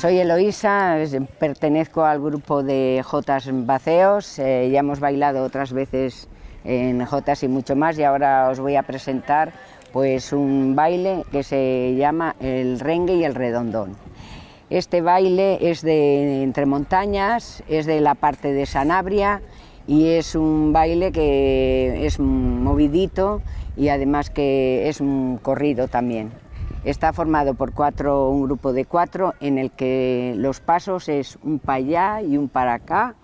Soy Eloísa, pertenezco al grupo de Jotas Baceos, eh, ya hemos bailado otras veces en Jotas y mucho más y ahora os voy a presentar pues un baile que se llama el rengue y el redondón. Este baile es de entre montañas, es de la parte de Sanabria y es un baile que es movidito y además que es un corrido también. Está formado por cuatro, un grupo de cuatro en el que los pasos es un para allá y un para acá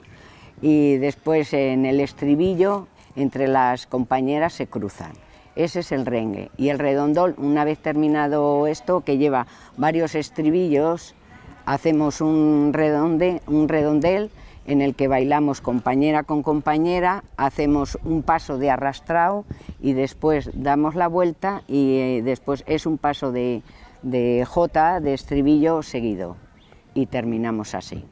y después en el estribillo entre las compañeras se cruzan. Ese es el rengue. Y el redondol, una vez terminado esto, que lleva varios estribillos, hacemos un, redonde, un redondel en el que bailamos compañera con compañera, hacemos un paso de arrastrado y después damos la vuelta y eh, después es un paso de, de J, de estribillo seguido y terminamos así.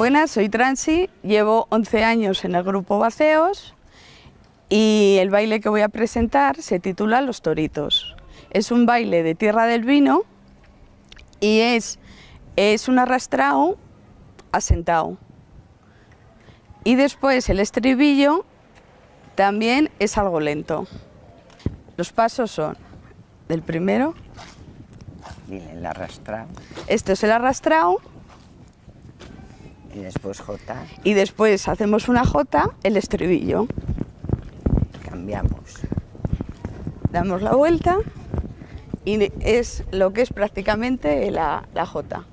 Buenas, soy Transi, llevo 11 años en el grupo Baceos y el baile que voy a presentar se titula Los Toritos. Es un baile de tierra del vino y es es un arrastrado asentado. Y después el estribillo también es algo lento. Los pasos son del primero, el esto es el arrastrado y después J, y después hacemos una J, el estribillo. cambiamos. Damos la vuelta y es lo que es prácticamente la, la J.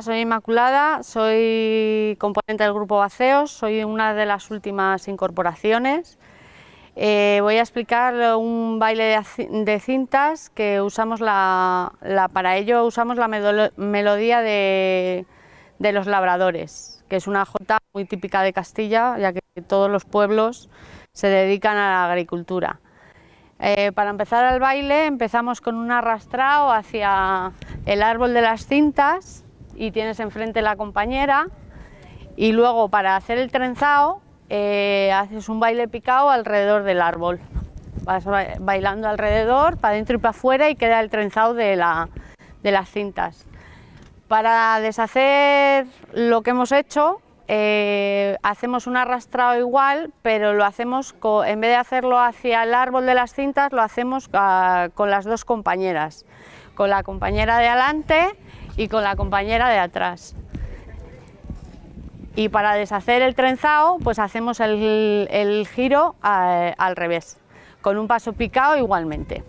Soy Inmaculada, soy componente del grupo Baceos, soy una de las últimas incorporaciones. Eh, voy a explicar un baile de, ci- de cintas que usamos la, para ello usamos la melodía de, de los labradores, que es una jota muy típica de Castilla, ya que todos los pueblos se dedican a la agricultura. Eh, para empezar el baile empezamos con un arrastrado hacia el árbol de las cintas y tienes enfrente la compañera y luego para hacer el trenzado eh, haces un baile picado alrededor del árbol. Vas ba- bailando alrededor, para adentro y para afuera y queda el trenzado de, la- de las cintas. Para deshacer lo que hemos hecho, eh, hacemos un arrastrado igual, pero lo hacemos, en vez de hacerlo hacia el árbol de las cintas, lo hacemos ah, con las dos compañeras, con la compañera de adelante y con la compañera de atrás. Y para deshacer el trenzado, pues hacemos el, el giro eh, al revés, con un paso picado igualmente.